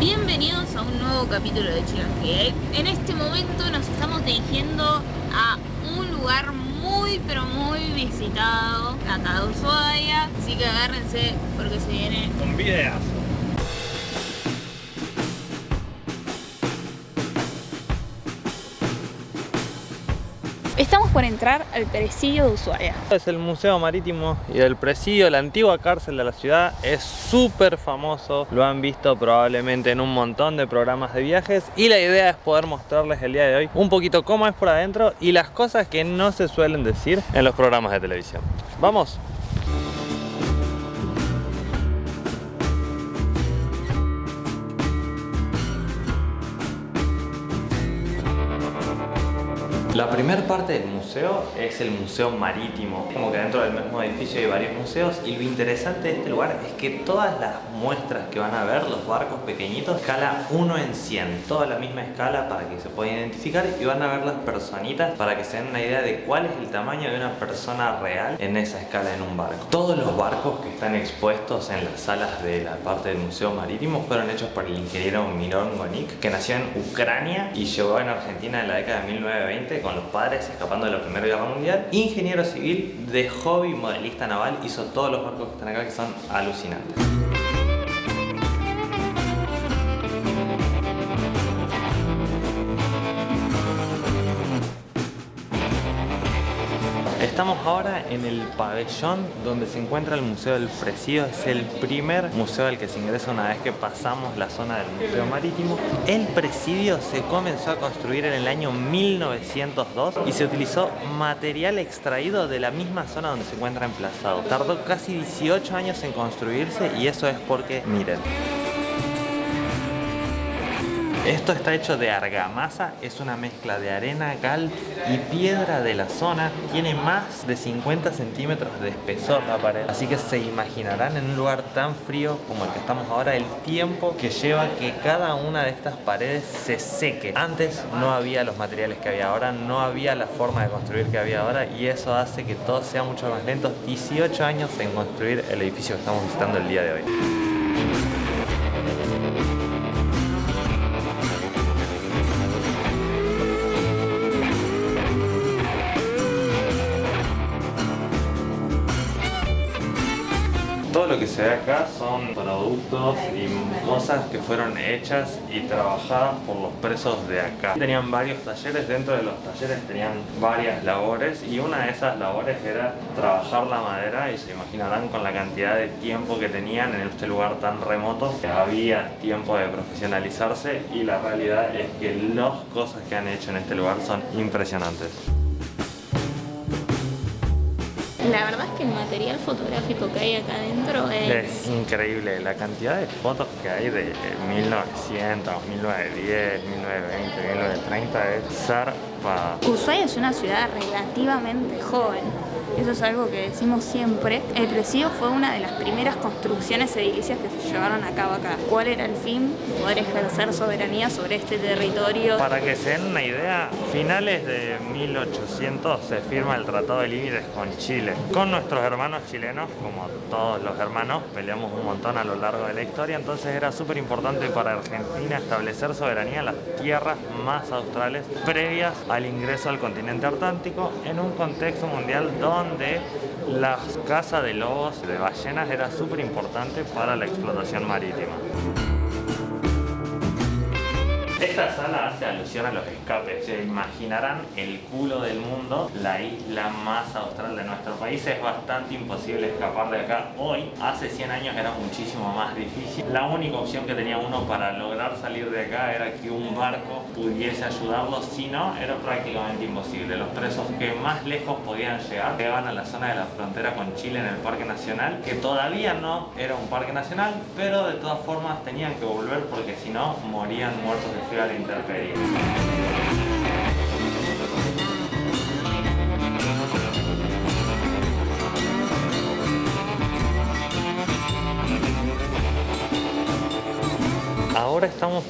Bienvenidos a un nuevo capítulo de Chile En este momento nos estamos dirigiendo a un lugar muy pero muy visitado de Ushuaia. Así que agárrense porque se viene un videazo Estamos por entrar al presidio de Ushuaia. Es el Museo Marítimo y el presidio, la antigua cárcel de la ciudad, es súper famoso. Lo han visto probablemente en un montón de programas de viajes y la idea es poder mostrarles el día de hoy un poquito cómo es por adentro y las cosas que no se suelen decir en los programas de televisión. ¡Vamos! La primera parte del museo es el museo marítimo, como que dentro del mismo edificio hay varios museos y lo interesante de este lugar es que todas las muestras que van a ver, los barcos pequeñitos, escala 1 en 100, toda la misma escala para que se pueda identificar y van a ver las personitas para que se den una idea de cuál es el tamaño de una persona real en esa escala en un barco. Todos los barcos que están expuestos en las salas de la parte del museo marítimo fueron hechos por el ingeniero Miron Gonik, que nació en Ucrania y llegó en Argentina en la década de 1920 con los padres escapando de la Primera Guerra Mundial. Ingeniero civil, de hobby modelista naval, hizo todos los barcos que están acá que son alucinantes. Ahora en el pabellón donde se encuentra el Museo del Presidio. Es el primer museo al que se ingresa una vez que pasamos la zona del Museo Marítimo. El presidio se comenzó a construir en el año 1902 y se utilizó material extraído de la misma zona donde se encuentra emplazado. Tardó casi 18 años en construirse y eso es porque, miren, esto está hecho de argamasa, es una mezcla de arena, cal y piedra de la zona. Tiene más de 50 centímetros de espesor la pared. Así que se imaginarán en un lugar tan frío como el que estamos ahora el tiempo que lleva que cada una de estas paredes se seque. Antes no había los materiales que había ahora, no había la forma de construir que había ahora y eso hace que todo sea mucho más lento. 18 años en construir el edificio que estamos visitando el día de hoy. Lo que se ve acá son productos y cosas que fueron hechas y trabajadas por los presos de acá. Tenían varios talleres, dentro de los talleres tenían varias labores y una de esas labores era trabajar la madera y se imaginarán con la cantidad de tiempo que tenían en este lugar tan remoto había tiempo de profesionalizarse y la realidad es que las cosas que han hecho en este lugar son impresionantes. La verdad es que el material fotográfico que hay acá adentro es... Es increíble, la cantidad de fotos que hay de 1900, 1910, 1920, 1930 es zarpada. Ushuaia es una ciudad relativamente joven eso es algo que decimos siempre. El presidio fue una de las primeras construcciones edilicias que se llevaron a cabo acá. ¿Cuál era el fin? Poder ejercer soberanía sobre este territorio. Para que se den una idea, finales de 1800 se firma el Tratado de Límites con Chile. Con nuestros hermanos chilenos, como todos los hermanos, peleamos un montón a lo largo de la historia, entonces era súper importante para Argentina establecer soberanía en las tierras más australes previas al ingreso al continente atlántico en un contexto mundial donde donde la caza de lobos, de ballenas, era súper importante para la explotación marítima. Esta sala hace alusión a los escapes. Se imaginarán el culo del mundo, la isla más austral de nuestro país. Es bastante imposible escapar de acá hoy. Hace 100 años era muchísimo más difícil. La única opción que tenía uno para lograr salir de acá era que un barco pudiese ayudarlo. Si no, era prácticamente imposible. Los presos que más lejos podían llegar llegaban a la zona de la frontera con Chile en el Parque Nacional, que todavía no era un parque nacional, pero de todas formas tenían que volver porque si no morían muertos de a la.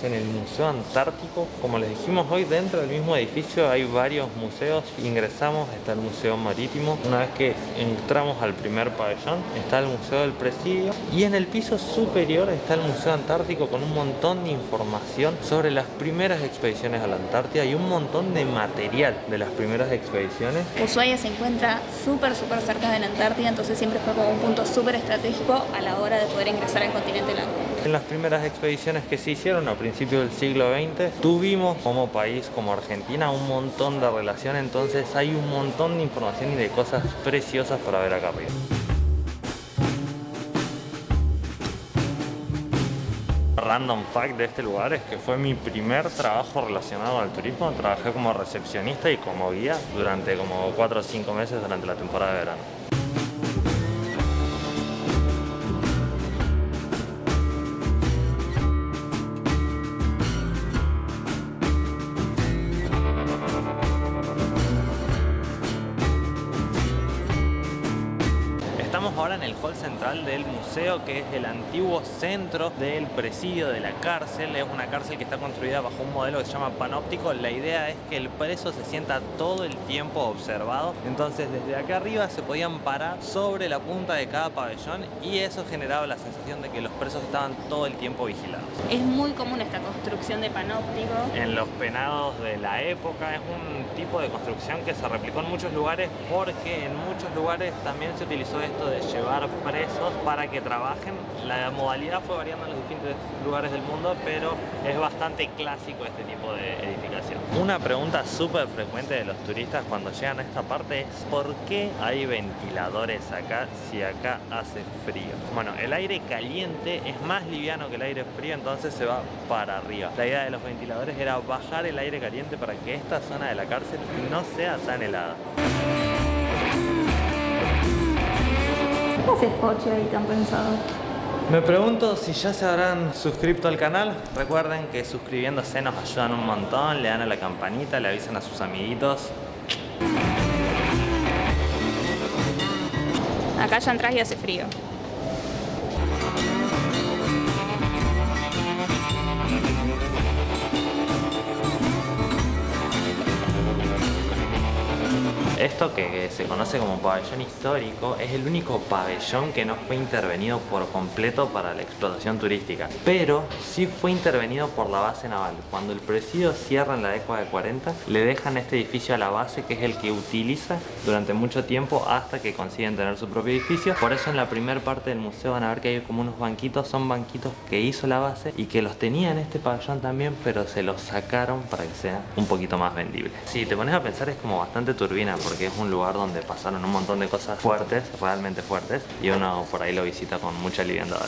En el Museo Antártico. Como les dijimos hoy, dentro del mismo edificio hay varios museos. Ingresamos, está el Museo Marítimo. Una vez que entramos al primer pabellón, está el Museo del Presidio. Y en el piso superior está el Museo Antártico con un montón de información sobre las primeras expediciones a la Antártida y un montón de material de las primeras expediciones. Ushuaia se encuentra súper, súper cerca de la Antártida, entonces siempre fue como un punto súper estratégico a la hora de poder ingresar al continente blanco. En las primeras expediciones que se hicieron a principios del siglo XX, tuvimos como país, como Argentina, un montón de relación, entonces hay un montón de información y de cosas preciosas para ver acá arriba. random fact de este lugar es que fue mi primer trabajo relacionado al turismo. Trabajé como recepcionista y como guía durante como 4 o 5 meses durante la temporada de verano. El hall central del museo que es el antiguo centro del presidio de la cárcel. Es una cárcel que está construida bajo un modelo que se llama panóptico. La idea es que el preso se sienta todo el tiempo observado. Entonces desde acá arriba se podían parar sobre la punta de cada pabellón y eso generaba la sensación de que los presos estaban todo el tiempo vigilados. Es muy común esta construcción de panóptico. En los penados de la época es un tipo de construcción que se replicó en muchos lugares porque en muchos lugares también se utilizó esto de llevar presos para que trabajen. La modalidad fue variando en los distintos lugares del mundo, pero es bastante clásico este tipo de edificación. Una pregunta súper frecuente de los turistas cuando llegan a esta parte es ¿por qué hay ventiladores acá si acá hace frío? Bueno, el aire caliente es más liviano que el aire frío, entonces se va para arriba. La idea de los ventiladores era bajar el aire caliente para que esta zona de la cárcel no sea tan helada. ¿Qué haces Poche ahí tan pensado? Me pregunto si ya se habrán suscrito al canal. Recuerden que suscribiéndose nos ayudan un montón, le dan a la campanita, le avisan a sus amiguitos. Acá ya entras y hace frío. Esto que se conoce como pabellón histórico es el único pabellón que no fue intervenido por completo para la explotación turística, pero sí fue intervenido por la base naval. Cuando el presidio cierra en la década de 40, le dejan este edificio a la base que es el que utiliza durante mucho tiempo hasta que consiguen tener su propio edificio. Por eso en la primera parte del museo van a ver que hay como unos banquitos, son banquitos que hizo la base y que los tenía en este pabellón también, pero se los sacaron para que sea un poquito más vendible. Si te pones a pensar es como bastante turbina es un lugar donde pasaron un montón de cosas fuertes, realmente fuertes, y uno por ahí lo visita con mucha liviandad.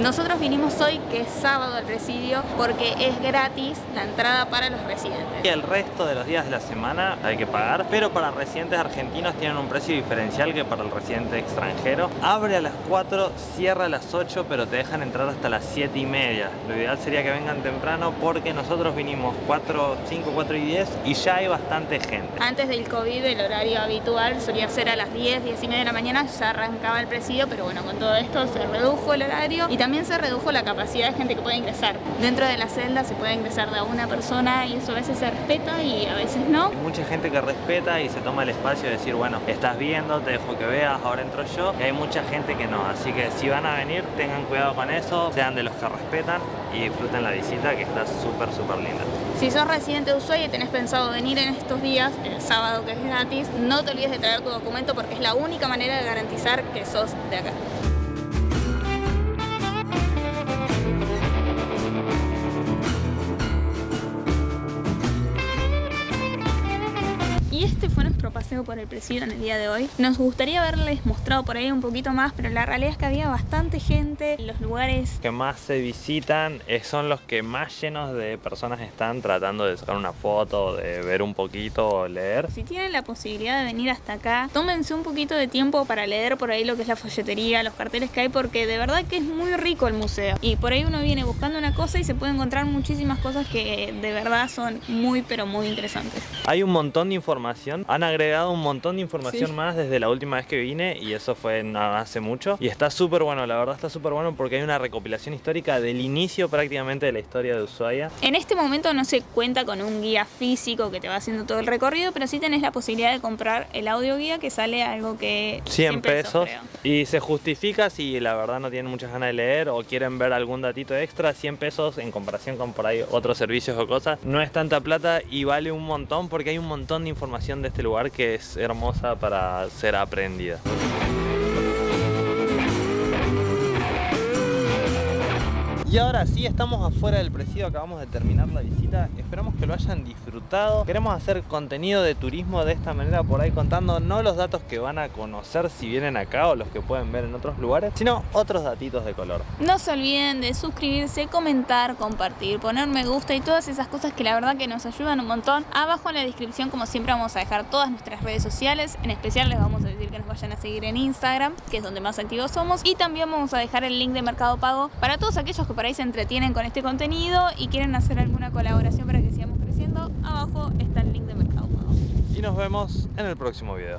Nosotros vinimos hoy, que es sábado al presidio, porque es gratis la entrada para los residentes. Y el resto de los días de la semana hay que pagar, pero para residentes argentinos tienen un precio diferencial que para el residente extranjero. Abre a las 4, cierra a las 8, pero te dejan entrar hasta las 7 y media. Lo ideal sería que vengan temprano porque nosotros vinimos 4, 5, 4 y 10 y ya hay bastante gente. Antes del COVID el horario habitual solía ser a las 10, 10 y media de la mañana, ya arrancaba el presidio, pero bueno, con todo esto se redujo el horario y también se redujo la capacidad de gente que puede ingresar. Dentro de la celda se puede ingresar de a una persona y eso a veces se respeta y a veces no. Hay mucha gente que respeta y se toma el espacio de decir, bueno, estás viendo, te dejo que veas, ahora entro yo. Y hay mucha gente que no, así que si van a venir, tengan cuidado con eso, sean de los que respetan y disfruten la visita que está súper, súper linda. Si sos residente de Ushuaia y tenés pensado venir en estos días, el sábado que es gratis, no te olvides de traer tu documento porque es la única manera de garantizar que sos de acá. Este fue nuestro paseo por el presidio en el día de hoy. Nos gustaría haberles mostrado por ahí un poquito más, pero la realidad es que había bastante gente. Los lugares que más se visitan eh, son los que más llenos de personas están tratando de sacar una foto, de ver un poquito o leer. Si tienen la posibilidad de venir hasta acá, tómense un poquito de tiempo para leer por ahí lo que es la folletería, los carteles que hay, porque de verdad que es muy rico el museo. Y por ahí uno viene buscando una cosa y se puede encontrar muchísimas cosas que de verdad son muy pero muy interesantes. Hay un montón de información. Han agregado un montón de información Sí. más desde la última vez que vine y eso fue no hace mucho. Y está súper bueno, la verdad está súper bueno porque hay una recopilación histórica del inicio prácticamente de la historia de Ushuaia. En este momento no se cuenta con un guía físico que te va haciendo todo el recorrido, pero sí tenés la posibilidad de comprar el audio guía que sale algo que 100 pesos creo. y se justifica si la verdad no tienen muchas ganas de leer o quieren ver algún datito extra, 100 pesos en comparación con por ahí otros servicios o cosas, no es tanta plata y vale un montón porque hay un montón de de este lugar que es hermosa para ser aprendida. Y ahora sí, estamos afuera del presidio, acabamos de terminar la visita, esperamos que lo hayan disfrutado. Queremos hacer contenido de turismo de esta manera por ahí contando no los datos que van a conocer si vienen acá o los que pueden ver en otros lugares, sino otros datitos de color. No se olviden de suscribirse, comentar, compartir, poner me gusta y todas esas cosas que la verdad que nos ayudan un montón. Abajo en la descripción, como siempre, vamos a dejar todas nuestras redes sociales. En especial les vamos a decir que nos vayan a seguir en Instagram, que es donde más activos somos. Y también vamos a dejar el link de Mercado Pago para todos aquellos que por ahí se entretienen con este contenido y quieren hacer alguna colaboración para que sigamos creciendo. Abajo está el link de Mercado Pago. Y nos vemos en el próximo video.